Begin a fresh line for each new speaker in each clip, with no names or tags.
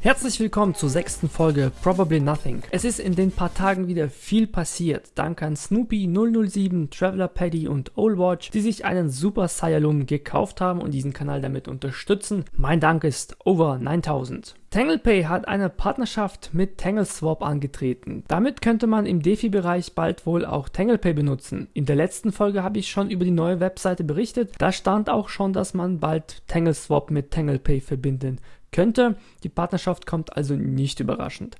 Herzlich willkommen zur sechsten Folge Probably Nothing. Es ist in den paar Tagen wieder viel passiert. Dank an Snoopy 007, Traveler Paddy und Oldwatch, die sich einen Super Saiyan gekauft haben und diesen Kanal damit unterstützen. Mein Dank ist over 9000. TanglePay hat eine Partnerschaft mit TangleSwap angetreten. Damit könnte man im DeFi-Bereich bald wohl auch TanglePay benutzen. In der letzten Folge habe ich schon über die neue Webseite berichtet. Da stand auch schon, dass man bald TangleSwap mit TanglePay verbinden könnte. Die Partnerschaft kommt also nicht überraschend.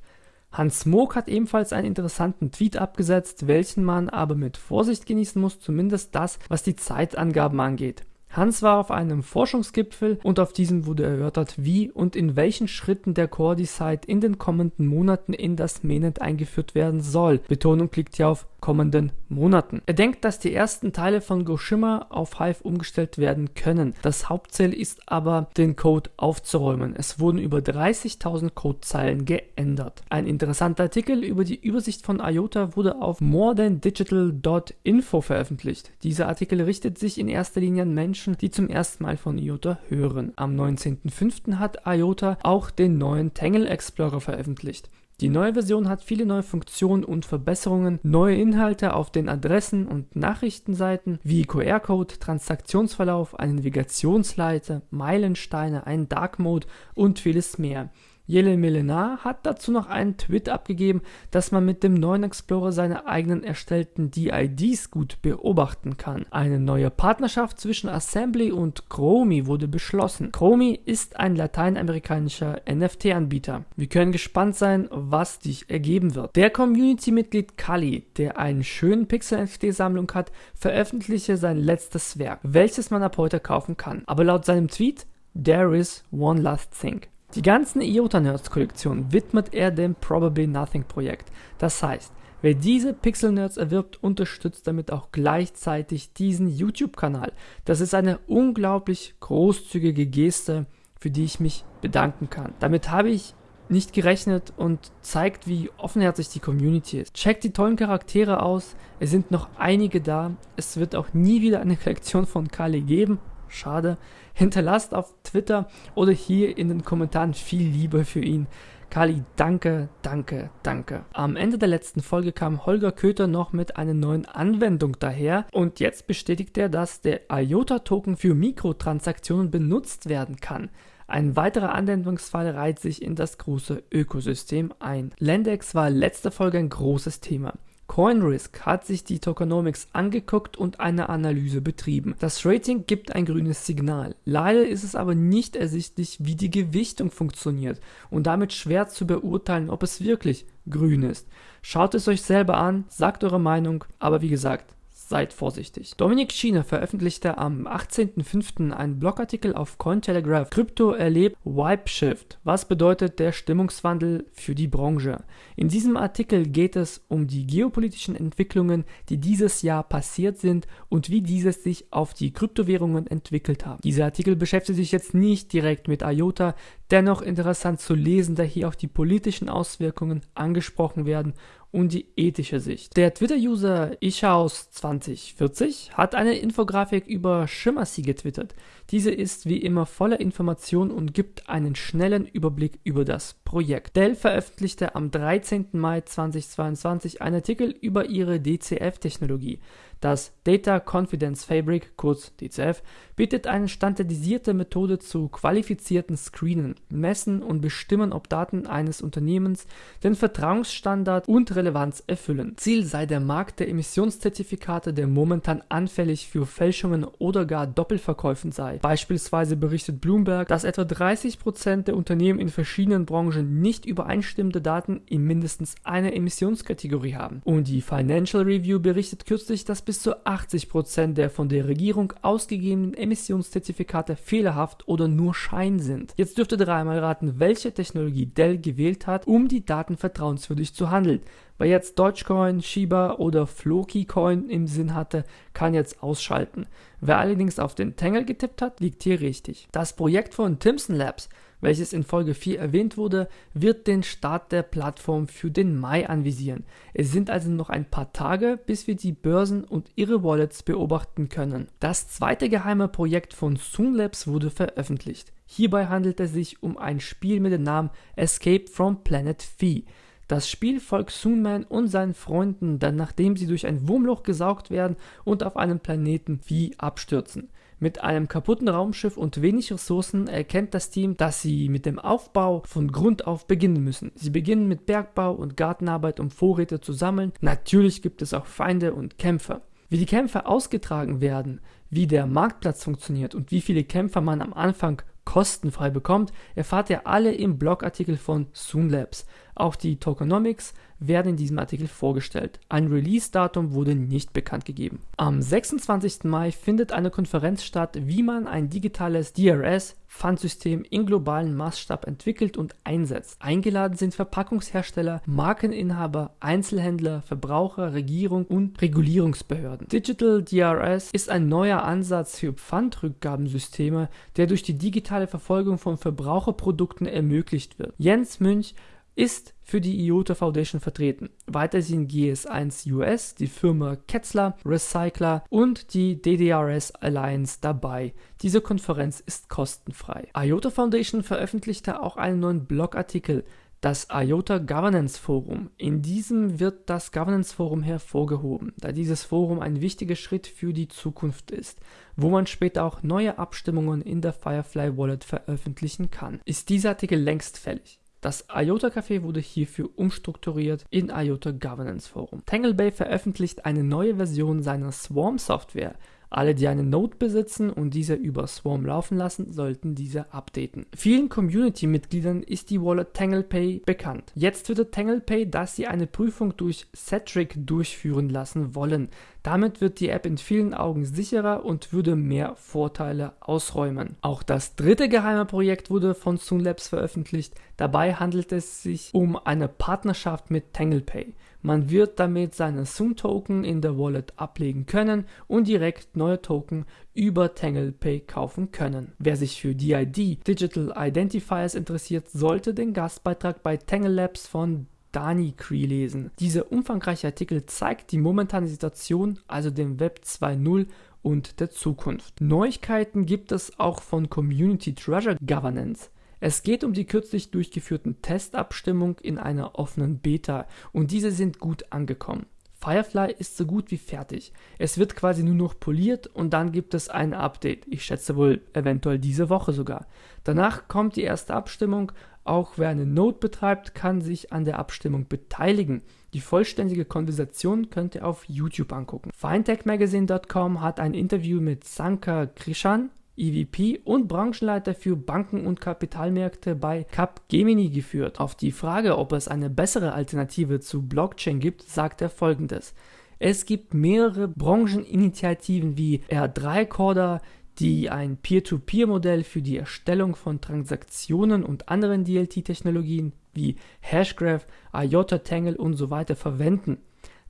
Hans Moog hat ebenfalls einen interessanten Tweet abgesetzt, welchen man aber mit Vorsicht genießen muss, zumindest das, was die Zeitangaben angeht. Hans war auf einem Forschungsgipfel und auf diesem wurde erörtert, wie und in welchen Schritten der Core Decide in den kommenden Monaten in das Mainnet eingeführt werden soll. Betonung liegt hier auf kommenden Monaten. Er denkt, dass die ersten Teile von Goshima auf Hive umgestellt werden können. Das Hauptziel ist aber, den Code aufzuräumen. Es wurden über 30.000 Codezeilen geändert. Ein interessanter Artikel über die Übersicht von IOTA wurde auf morethandigital.info veröffentlicht. Dieser Artikel richtet sich in erster Linie an Menschen, die zum ersten Mal von IOTA hören. Am 19.05. hat IOTA auch den neuen Tangle Explorer veröffentlicht. Die neue Version hat viele neue Funktionen und Verbesserungen, neue Inhalte auf den Adressen- und Nachrichtenseiten wie QR-Code, Transaktionsverlauf, eine Navigationsleiter, Meilensteine, einen Dark Mode und vieles mehr. Jelle Melenar hat dazu noch einen Tweet abgegeben, dass man mit dem neuen Explorer seine eigenen erstellten DIDs gut beobachten kann. Eine neue Partnerschaft zwischen Assembly und Chromi wurde beschlossen. Chromi ist ein lateinamerikanischer NFT-Anbieter. Wir können gespannt sein, was sich ergeben wird. Der Community-Mitglied Kali, der einen schönen Pixel-NFT-Sammlung hat, veröffentliche sein letztes Werk, welches man ab heute kaufen kann. Aber laut seinem Tweet, there is one last thing. Die ganzen IOTA Nerds Kollektion widmet er dem Probably Nothing Projekt. Das heißt, wer diese Pixel Nerds erwirbt, unterstützt damit auch gleichzeitig diesen YouTube-Kanal. Das ist eine unglaublich großzügige Geste, für die ich mich bedanken kann. Damit habe ich nicht gerechnet und zeigt, wie offenherzig die Community ist. Checkt die tollen Charaktere aus, es sind noch einige da, es wird auch nie wieder eine Kollektion von Kali geben, Schade. Hinterlasst auf Twitter oder hier in den Kommentaren viel Liebe für ihn. Kali, danke, danke, danke. Am Ende der letzten Folge kam Holger Köter noch mit einer neuen Anwendung daher und jetzt bestätigt er, dass der IOTA-Token für Mikrotransaktionen benutzt werden kann. Ein weiterer Anwendungsfall reiht sich in das große Ökosystem ein. Lendex war letzte Folge ein großes Thema. CoinRisk hat sich die Tokenomics angeguckt und eine Analyse betrieben. Das Rating gibt ein grünes Signal. Leider ist es aber nicht ersichtlich, wie die Gewichtung funktioniert und damit schwer zu beurteilen, ob es wirklich grün ist. Schaut es euch selber an, sagt eure Meinung, aber wie gesagt, seid vorsichtig. Dominik Schiene veröffentlichte am 18.05. einen Blogartikel auf Cointelegraph. Krypto erlebt Wipe Shift. Was bedeutet der Stimmungswandel für die Branche? In diesem Artikel geht es um die geopolitischen Entwicklungen, die dieses Jahr passiert sind und wie diese sich auf die Kryptowährungen entwickelt haben. Dieser Artikel beschäftigt sich jetzt nicht direkt mit IOTA, dennoch interessant zu lesen, da hier auch die politischen Auswirkungen angesprochen werden und die ethische Sicht. Der Twitter-User Ishaus2040 hat eine Infografik über Schimmersee getwittert. Diese ist wie immer voller Informationen und gibt einen schnellen Überblick über das Projekt. Dell veröffentlichte am 13. Mai 2022 einen Artikel über ihre DCF-Technologie. Das Data Confidence Fabric, kurz DCF, bietet eine standardisierte Methode zu qualifizierten Screenen, Messen und Bestimmen, ob Daten eines Unternehmens den Vertrauensstandard und Relevanz erfüllen. Ziel sei der Markt der Emissionszertifikate, der momentan anfällig für Fälschungen oder gar Doppelverkäufen sei. Beispielsweise berichtet Bloomberg, dass etwa 30% der Unternehmen in verschiedenen Branchen nicht übereinstimmende Daten in mindestens einer Emissionskategorie haben. Und die Financial Review berichtet kürzlich, dass bis zu 80% der von der Regierung ausgegebenen Emissionszertifikate fehlerhaft oder nur Schein sind. Jetzt dürft ihr dreimal raten, welche Technologie Dell gewählt hat, um die Daten vertrauenswürdig zu handeln. Wer jetzt Dogecoin, Shiba oder Floki Coin im Sinn hatte, kann jetzt ausschalten. Wer allerdings auf den Tangle getippt hat, liegt hier richtig. Das Projekt von Timson Labs welches in Folge 4 erwähnt wurde, wird den Start der Plattform für den Mai anvisieren. Es sind also noch ein paar Tage, bis wir die Börsen und ihre Wallets beobachten können. Das zweite geheime Projekt von Soon Labs wurde veröffentlicht. Hierbei handelt es sich um ein Spiel mit dem Namen Escape from Planet Phi. Das Spiel folgt Soonman und seinen Freunden dann nachdem sie durch ein Wurmloch gesaugt werden und auf einem Planeten Phi abstürzen. Mit einem kaputten Raumschiff und wenig Ressourcen erkennt das Team, dass sie mit dem Aufbau von Grund auf beginnen müssen. Sie beginnen mit Bergbau und Gartenarbeit, um Vorräte zu sammeln. Natürlich gibt es auch Feinde und Kämpfer. Wie die Kämpfe ausgetragen werden, wie der Marktplatz funktioniert und wie viele Kämpfer man am Anfang kostenfrei bekommt, erfahrt ihr alle im Blogartikel von Soonlabs. Auch die Tokenomics werden in diesem Artikel vorgestellt. Ein Release-Datum wurde nicht bekannt gegeben. Am 26. Mai findet eine Konferenz statt, wie man ein digitales DRS Pfandsystem in globalen Maßstab entwickelt und einsetzt. Eingeladen sind Verpackungshersteller, Markeninhaber, Einzelhändler, Verbraucher, Regierung und Regulierungsbehörden. Digital DRS ist ein neuer Ansatz für Pfandrückgabensysteme, der durch die digitale Verfolgung von Verbraucherprodukten ermöglicht wird. Jens Münch ist für die IOTA Foundation vertreten. Weiter sind GS1 US, die Firma Ketzler, Recycler und die DDRS Alliance dabei. Diese Konferenz ist kostenfrei. IOTA Foundation veröffentlichte auch einen neuen Blogartikel, das IOTA Governance Forum. In diesem wird das Governance Forum hervorgehoben, da dieses Forum ein wichtiger Schritt für die Zukunft ist, wo man später auch neue Abstimmungen in der Firefly Wallet veröffentlichen kann. Ist dieser Artikel längst fällig? Das IOTA Café wurde hierfür umstrukturiert in IOTA Governance Forum. Tanglebay veröffentlicht eine neue Version seiner Swarm Software. Alle, die eine Node besitzen und diese über Swarm laufen lassen, sollten diese updaten. Vielen Community-Mitgliedern ist die Wallet TanglePay bekannt. Jetzt wird TanglePay, dass sie eine Prüfung durch Cetric durchführen lassen wollen. Damit wird die App in vielen Augen sicherer und würde mehr Vorteile ausräumen. Auch das dritte geheime Projekt wurde von Soonlabs veröffentlicht. Dabei handelt es sich um eine Partnerschaft mit TanglePay. Man wird damit seine Zoom-Token in der Wallet ablegen können und direkt neue Token über TanglePay kaufen können. Wer sich für DID Digital Identifiers interessiert, sollte den Gastbeitrag bei Tangle Labs von Dani Cree lesen. Dieser umfangreiche Artikel zeigt die momentane Situation, also dem Web 2.0 und der Zukunft. Neuigkeiten gibt es auch von Community Treasure Governance. Es geht um die kürzlich durchgeführten Testabstimmung in einer offenen Beta und diese sind gut angekommen. Firefly ist so gut wie fertig. Es wird quasi nur noch poliert und dann gibt es ein Update. Ich schätze wohl eventuell diese Woche sogar. Danach kommt die erste Abstimmung. Auch wer eine Node betreibt, kann sich an der Abstimmung beteiligen. Die vollständige Konversation könnt ihr auf YouTube angucken. Fintechmagazine.com hat ein Interview mit Sankar Krishan, EVP und Branchenleiter für Banken und Kapitalmärkte bei Capgemini geführt. Auf die Frage, ob es eine bessere Alternative zu Blockchain gibt, sagt er folgendes. Es gibt mehrere Brancheninitiativen wie R3 Corda, die ein Peer-to-Peer-Modell für die Erstellung von Transaktionen und anderen DLT-Technologien wie Hashgraph, IOTA Tangle und so weiter verwenden.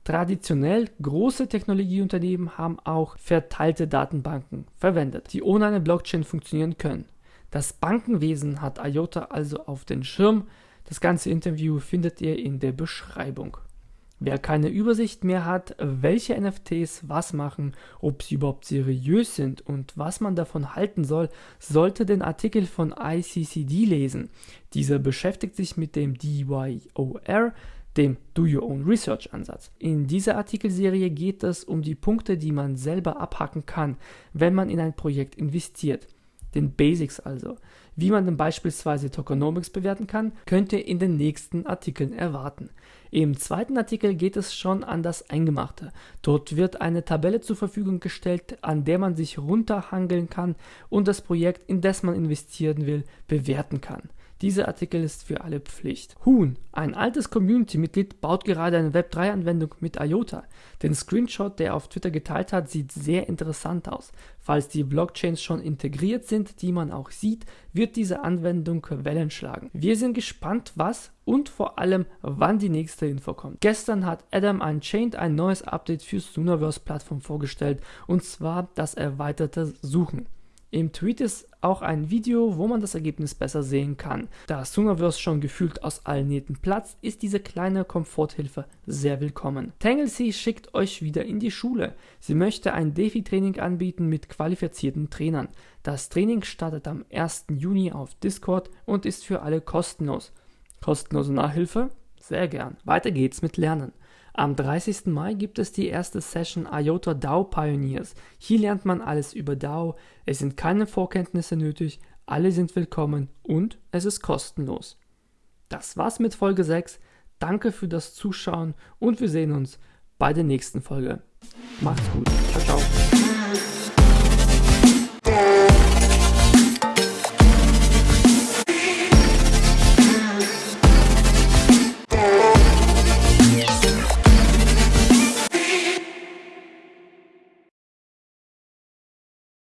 Traditionell große Technologieunternehmen haben auch verteilte Datenbanken verwendet, die ohne eine Blockchain funktionieren können. Das Bankenwesen hat IOTA also auf den Schirm. Das ganze Interview findet ihr in der Beschreibung. Wer keine Übersicht mehr hat, welche NFTs was machen, ob sie überhaupt seriös sind und was man davon halten soll, sollte den Artikel von ICCD lesen. Dieser beschäftigt sich mit dem DYOR, dem Do Your Own Research Ansatz. In dieser Artikelserie geht es um die Punkte, die man selber abhacken kann, wenn man in ein Projekt investiert. Den Basics also. Wie man denn beispielsweise Tokenomics bewerten kann, könnt ihr in den nächsten Artikeln erwarten. Im zweiten Artikel geht es schon an das Eingemachte. Dort wird eine Tabelle zur Verfügung gestellt, an der man sich runterhangeln kann und das Projekt, in das man investieren will, bewerten kann. Dieser Artikel ist für alle Pflicht. Huhn, ein altes Community-Mitglied, baut gerade eine Web3-Anwendung mit IOTA. Den Screenshot, der er auf Twitter geteilt hat, sieht sehr interessant aus. Falls die Blockchains schon integriert sind, die man auch sieht, wird diese Anwendung Wellen schlagen. Wir sind gespannt, was und vor allem, wann die nächste Info kommt. Gestern hat Adam Unchained ein neues Update für Sooniverse Plattform vorgestellt und zwar das erweiterte Suchen. Im Tweet ist auch ein Video, wo man das Ergebnis besser sehen kann. Da Soonerverse schon gefühlt aus allen Nähten platzt, ist diese kleine Komforthilfe sehr willkommen. Tanglesea schickt euch wieder in die Schule. Sie möchte ein Defi-Training anbieten mit qualifizierten Trainern. Das Training startet am 1. Juni auf Discord und ist für alle kostenlos. Kostenlose Nachhilfe? Sehr gern. Weiter geht's mit Lernen. Am 30. Mai gibt es die erste Session IOTA DAO Pioneers. Hier lernt man alles über DAO, es sind keine Vorkenntnisse nötig, alle sind willkommen und es ist kostenlos. Das war's mit Folge 6. Danke für das Zuschauen und wir sehen uns bei der nächsten Folge. Macht's gut. Ciao, ciao.